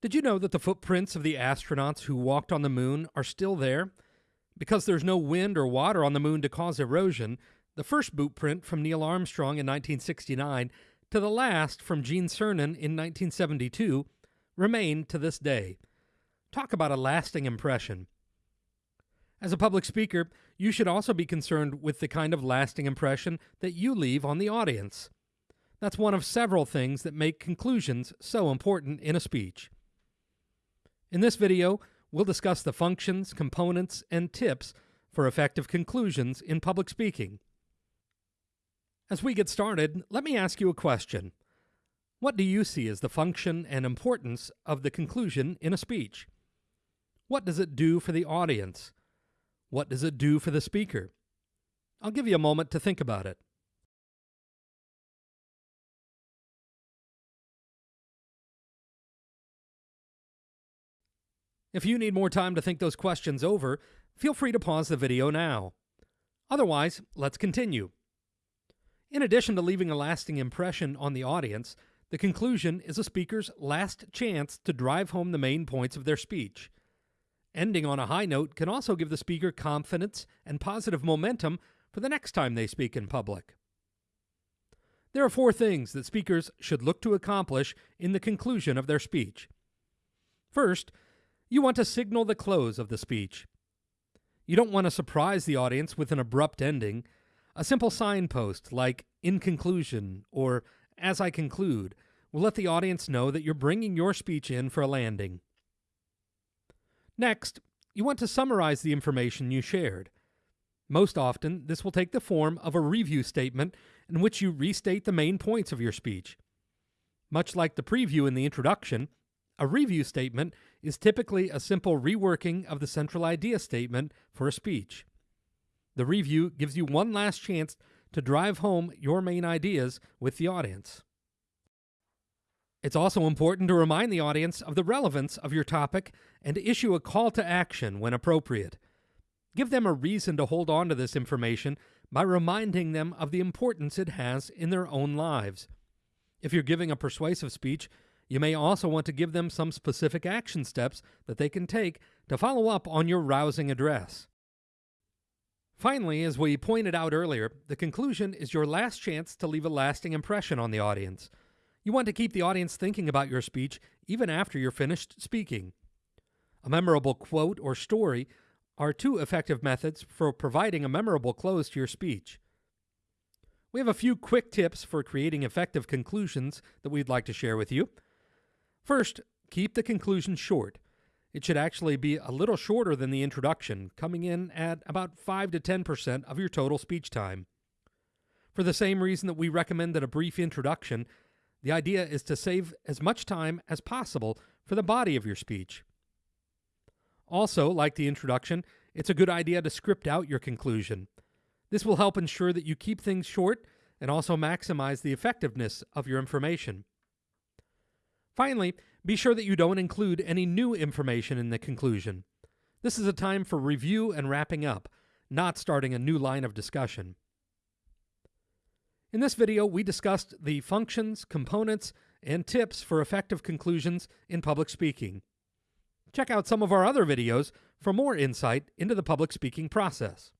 Did you know that the footprints of the astronauts who walked on the moon are still there? Because there's no wind or water on the moon to cause erosion, the first boot print from Neil Armstrong in 1969 to the last from Gene Cernan in 1972 remain to this day. Talk about a lasting impression. As a public speaker, you should also be concerned with the kind of lasting impression that you leave on the audience. That's one of several things that make conclusions so important in a speech. In this video, we'll discuss the functions, components, and tips for effective conclusions in public speaking. As we get started, let me ask you a question. What do you see as the function and importance of the conclusion in a speech? What does it do for the audience? What does it do for the speaker? I'll give you a moment to think about it. If you need more time to think those questions over, feel free to pause the video now. Otherwise, let's continue. In addition to leaving a lasting impression on the audience, the conclusion is a speaker's last chance to drive home the main points of their speech. Ending on a high note can also give the speaker confidence and positive momentum for the next time they speak in public. There are four things that speakers should look to accomplish in the conclusion of their speech. First, you want to signal the close of the speech. You don't want to surprise the audience with an abrupt ending. A simple signpost like in conclusion or as I conclude will let the audience know that you're bringing your speech in for a landing. Next, you want to summarize the information you shared. Most often, this will take the form of a review statement in which you restate the main points of your speech. Much like the preview in the introduction, a review statement is typically a simple reworking of the central idea statement for a speech. The review gives you one last chance to drive home your main ideas with the audience. It's also important to remind the audience of the relevance of your topic and issue a call to action when appropriate. Give them a reason to hold on to this information by reminding them of the importance it has in their own lives. If you're giving a persuasive speech, you may also want to give them some specific action steps that they can take to follow up on your rousing address. Finally, as we pointed out earlier, the conclusion is your last chance to leave a lasting impression on the audience. You want to keep the audience thinking about your speech even after you're finished speaking. A memorable quote or story are two effective methods for providing a memorable close to your speech. We have a few quick tips for creating effective conclusions that we'd like to share with you. First, keep the conclusion short. It should actually be a little shorter than the introduction, coming in at about 5 to 10% of your total speech time. For the same reason that we recommend that a brief introduction, the idea is to save as much time as possible for the body of your speech. Also, like the introduction, it's a good idea to script out your conclusion. This will help ensure that you keep things short and also maximize the effectiveness of your information. Finally, be sure that you don't include any new information in the conclusion. This is a time for review and wrapping up, not starting a new line of discussion. In this video, we discussed the functions, components, and tips for effective conclusions in public speaking. Check out some of our other videos for more insight into the public speaking process.